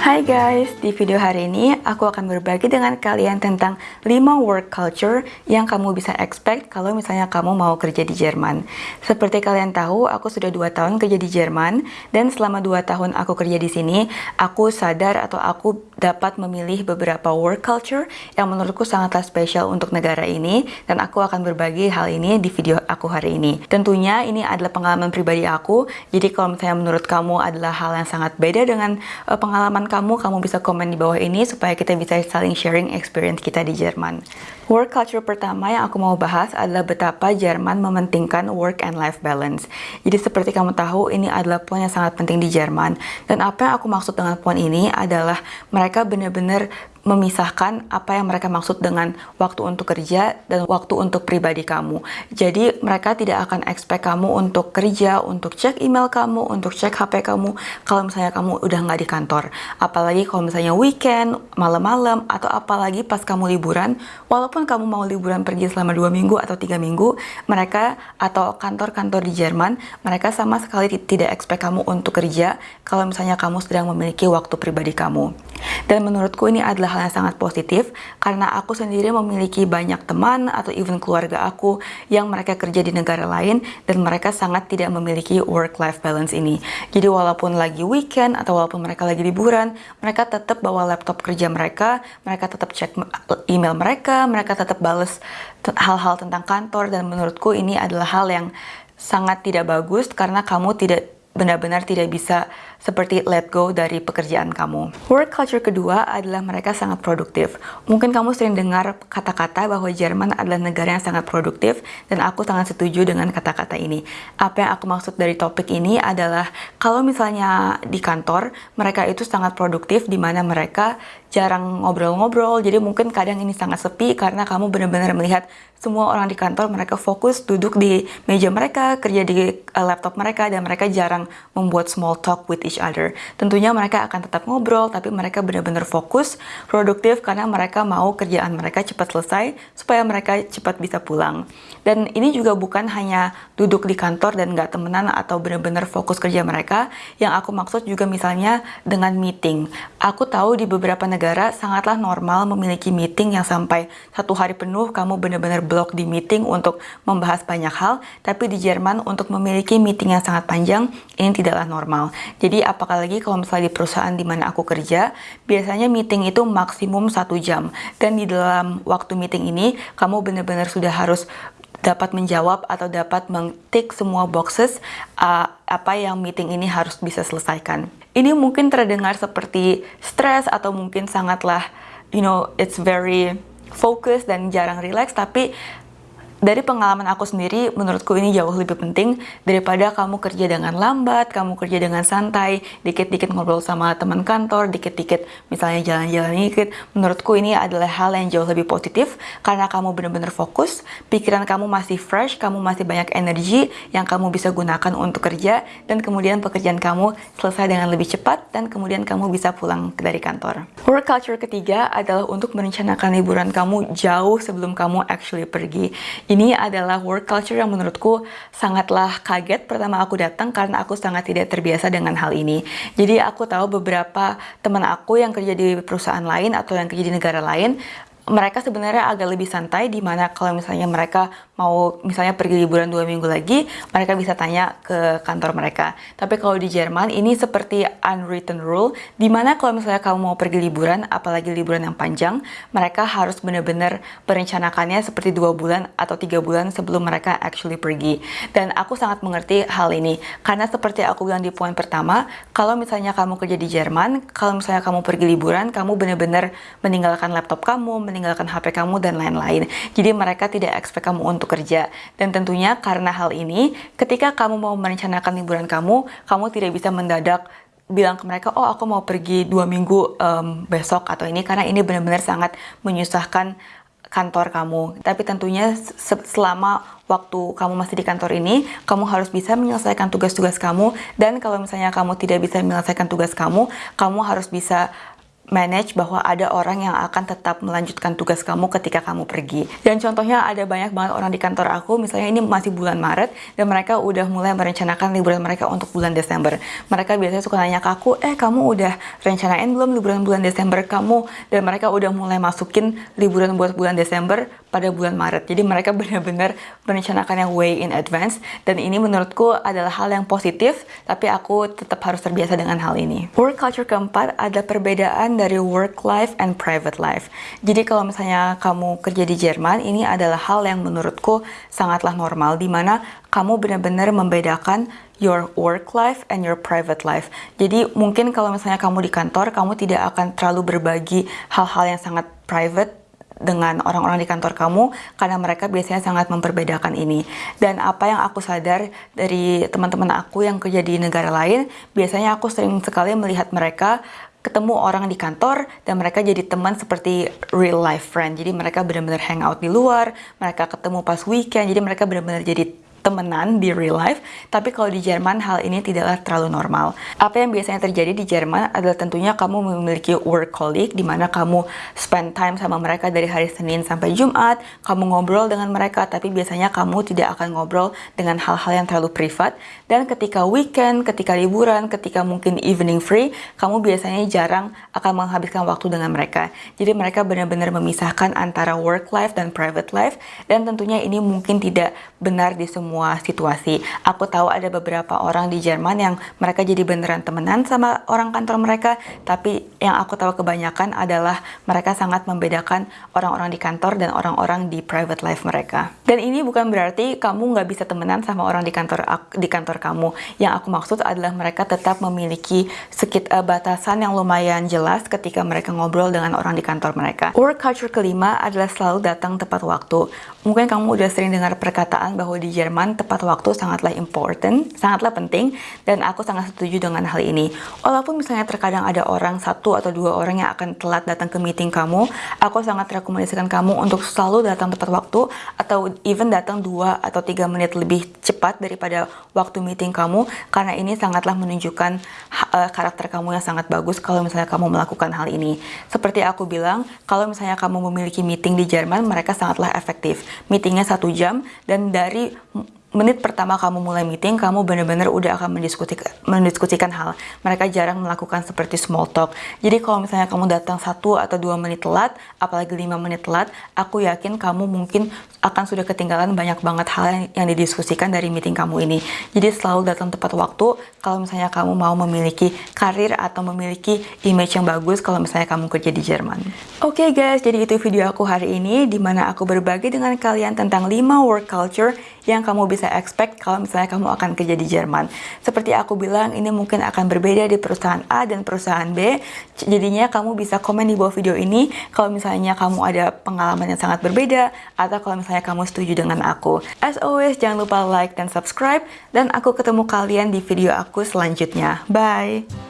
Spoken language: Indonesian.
Hai guys, di video hari ini aku akan berbagi dengan kalian tentang 5 work culture yang kamu bisa expect kalau misalnya kamu mau kerja di Jerman. Seperti kalian tahu, aku sudah 2 tahun kerja di Jerman dan selama 2 tahun aku kerja di sini, aku sadar atau aku dapat memilih beberapa work culture yang menurutku sangatlah spesial untuk negara ini dan aku akan berbagi hal ini di video aku hari ini. Tentunya ini adalah pengalaman pribadi aku, jadi kalau misalnya menurut kamu adalah hal yang sangat beda dengan uh, pengalaman kamu, kamu bisa komen di bawah ini supaya kita bisa saling sharing experience kita di Jerman. Work culture pertama yang aku mau bahas adalah betapa Jerman mementingkan work and life balance. Jadi seperti kamu tahu, ini adalah poin yang sangat penting di Jerman. Dan apa yang aku maksud dengan poin ini adalah mereka benar-benar memisahkan apa yang mereka maksud dengan waktu untuk kerja dan waktu untuk pribadi kamu. Jadi mereka tidak akan expect kamu untuk kerja, untuk cek email kamu, untuk cek HP kamu kalau misalnya kamu udah nggak di kantor. Apalagi kalau misalnya weekend, malam-malam, atau apalagi pas kamu liburan, walaupun kamu mau liburan pergi selama dua minggu atau tiga minggu, mereka atau kantor-kantor di Jerman, mereka sama sekali tidak expect kamu untuk kerja kalau misalnya kamu sedang memiliki waktu pribadi kamu. Dan menurutku ini adalah hal yang sangat positif karena aku sendiri memiliki banyak teman atau even keluarga aku yang mereka kerja di negara lain dan mereka sangat tidak memiliki work-life balance ini. Jadi walaupun lagi weekend atau walaupun mereka lagi liburan, mereka tetap bawa laptop kerja mereka, mereka tetap cek email mereka, mereka tetap bales hal-hal tentang kantor dan menurutku ini adalah hal yang sangat tidak bagus karena kamu tidak benar-benar tidak bisa seperti let go dari pekerjaan kamu. Work culture kedua adalah mereka sangat produktif. Mungkin kamu sering dengar kata-kata bahwa Jerman adalah negara yang sangat produktif dan aku sangat setuju dengan kata-kata ini. Apa yang aku maksud dari topik ini adalah kalau misalnya di kantor mereka itu sangat produktif di mana mereka jarang ngobrol-ngobrol jadi mungkin kadang ini sangat sepi karena kamu benar-benar melihat semua orang di kantor mereka fokus duduk di meja mereka kerja di uh, laptop mereka dan mereka jarang membuat small talk with each other. Tentunya mereka akan tetap ngobrol, tapi mereka benar-benar fokus, produktif karena mereka mau kerjaan mereka cepat selesai supaya mereka cepat bisa pulang. Dan ini juga bukan hanya duduk di kantor dan nggak temenan atau benar-benar fokus kerja mereka. Yang aku maksud juga misalnya dengan meeting. Aku tahu di beberapa negara sangatlah normal memiliki meeting yang sampai satu hari penuh kamu benar-benar blok di meeting untuk membahas banyak hal. Tapi di Jerman untuk memiliki meeting yang sangat panjang ini tidaklah normal. Jadi apalagi kalau misalnya di perusahaan di mana aku kerja, biasanya meeting itu maksimum satu jam. Dan di dalam waktu meeting ini, kamu benar-benar sudah harus dapat menjawab atau dapat mentik semua boxes uh, apa yang meeting ini harus bisa selesaikan. Ini mungkin terdengar seperti stres atau mungkin sangatlah, you know, it's very focus dan jarang relax, tapi dari pengalaman aku sendiri, menurutku ini jauh lebih penting daripada kamu kerja dengan lambat, kamu kerja dengan santai, dikit-dikit ngobrol sama teman kantor, dikit-dikit misalnya jalan-jalan dikit. Menurutku ini adalah hal yang jauh lebih positif karena kamu benar-benar fokus, pikiran kamu masih fresh, kamu masih banyak energi yang kamu bisa gunakan untuk kerja, dan kemudian pekerjaan kamu selesai dengan lebih cepat, dan kemudian kamu bisa pulang dari kantor. Work culture ketiga adalah untuk merencanakan liburan kamu jauh sebelum kamu actually pergi ini adalah work culture yang menurutku sangatlah kaget pertama aku datang karena aku sangat tidak terbiasa dengan hal ini. Jadi aku tahu beberapa teman aku yang kerja di perusahaan lain atau yang kerja di negara lain mereka sebenarnya agak lebih santai di mana kalau misalnya mereka mau misalnya pergi liburan dua minggu lagi mereka bisa tanya ke kantor mereka. Tapi kalau di Jerman ini seperti unwritten rule di mana kalau misalnya kamu mau pergi liburan apalagi liburan yang panjang mereka harus benar-benar merencanakannya seperti dua bulan atau tiga bulan sebelum mereka actually pergi. Dan aku sangat mengerti hal ini karena seperti aku bilang di poin pertama kalau misalnya kamu kerja di Jerman kalau misalnya kamu pergi liburan kamu benar-benar meninggalkan laptop kamu meninggalkan HP kamu dan lain-lain. Jadi mereka tidak expect kamu untuk kerja. Dan tentunya karena hal ini, ketika kamu mau merencanakan liburan kamu, kamu tidak bisa mendadak bilang ke mereka, oh aku mau pergi dua minggu um, besok atau ini, karena ini benar-benar sangat menyusahkan kantor kamu. Tapi tentunya selama waktu kamu masih di kantor ini, kamu harus bisa menyelesaikan tugas-tugas kamu. Dan kalau misalnya kamu tidak bisa menyelesaikan tugas kamu, kamu harus bisa manage bahwa ada orang yang akan tetap melanjutkan tugas kamu ketika kamu pergi. Dan contohnya ada banyak banget orang di kantor aku, misalnya ini masih bulan Maret, dan mereka udah mulai merencanakan liburan mereka untuk bulan Desember. Mereka biasanya suka nanya ke aku, eh kamu udah rencanain belum liburan bulan Desember kamu? Dan mereka udah mulai masukin liburan buat bulan Desember pada bulan Maret. Jadi mereka benar-benar merencanakan yang way in advance, dan ini menurutku adalah hal yang positif, tapi aku tetap harus terbiasa dengan hal ini. Work culture keempat ada perbedaan dari work life and private life. Jadi kalau misalnya kamu kerja di Jerman, ini adalah hal yang menurutku sangatlah normal, di mana kamu benar-benar membedakan your work life and your private life. Jadi mungkin kalau misalnya kamu di kantor, kamu tidak akan terlalu berbagi hal-hal yang sangat private dengan orang-orang di kantor kamu karena mereka biasanya sangat memperbedakan ini. Dan apa yang aku sadar dari teman-teman aku yang kerja di negara lain, biasanya aku sering sekali melihat mereka ketemu orang di kantor dan mereka jadi teman seperti real life friend. Jadi mereka benar-benar hangout di luar, mereka ketemu pas weekend, jadi mereka benar-benar jadi temenan di real life, tapi kalau di Jerman hal ini tidaklah terlalu normal. Apa yang biasanya terjadi di Jerman adalah tentunya kamu memiliki work colleague di mana kamu spend time sama mereka dari hari Senin sampai Jumat, kamu ngobrol dengan mereka, tapi biasanya kamu tidak akan ngobrol dengan hal-hal yang terlalu privat. Dan ketika weekend, ketika liburan, ketika mungkin evening free, kamu biasanya jarang akan menghabiskan waktu dengan mereka. Jadi mereka benar-benar memisahkan antara work life dan private life, dan tentunya ini mungkin tidak benar di semua semua situasi. Aku tahu ada beberapa orang di Jerman yang mereka jadi beneran temenan sama orang kantor mereka, tapi yang aku tahu kebanyakan adalah mereka sangat membedakan orang-orang di kantor dan orang-orang di private life mereka. Dan ini bukan berarti kamu nggak bisa temenan sama orang di kantor di kantor kamu. Yang aku maksud adalah mereka tetap memiliki sekit uh, batasan yang lumayan jelas ketika mereka ngobrol dengan orang di kantor mereka. Work culture kelima adalah selalu datang tepat waktu. Mungkin kamu udah sering dengar perkataan bahwa di Jerman teman tepat waktu sangatlah important, sangatlah penting, dan aku sangat setuju dengan hal ini. Walaupun misalnya terkadang ada orang satu atau dua orang yang akan telat datang ke meeting kamu, aku sangat rekomendasikan kamu untuk selalu datang tepat waktu, atau even datang dua atau tiga menit lebih cepat daripada waktu meeting kamu, karena ini sangatlah menunjukkan uh, karakter kamu yang sangat bagus kalau misalnya kamu melakukan hal ini. Seperti aku bilang, kalau misalnya kamu memiliki meeting di Jerman, mereka sangatlah efektif. Meetingnya satu jam, dan dari menit pertama kamu mulai meeting, kamu benar-benar udah akan mendiskusikan, mendiskusikan hal. Mereka jarang melakukan seperti small talk. Jadi kalau misalnya kamu datang satu atau dua menit telat, apalagi lima menit telat, aku yakin kamu mungkin akan sudah ketinggalan banyak banget hal yang, yang didiskusikan dari meeting kamu ini. Jadi selalu datang tepat waktu kalau misalnya kamu mau memiliki karir atau memiliki image yang bagus kalau misalnya kamu kerja di Jerman. Oke okay guys, jadi itu video aku hari ini, di mana aku berbagi dengan kalian tentang 5 work culture yang kamu bisa expect kalau misalnya kamu akan kerja di Jerman. Seperti aku bilang, ini mungkin akan berbeda di perusahaan A dan perusahaan B. Jadinya kamu bisa komen di bawah video ini kalau misalnya kamu ada pengalaman yang sangat berbeda atau kalau misalnya kamu setuju dengan aku. As always, jangan lupa like dan subscribe dan aku ketemu kalian di video aku selanjutnya. Bye!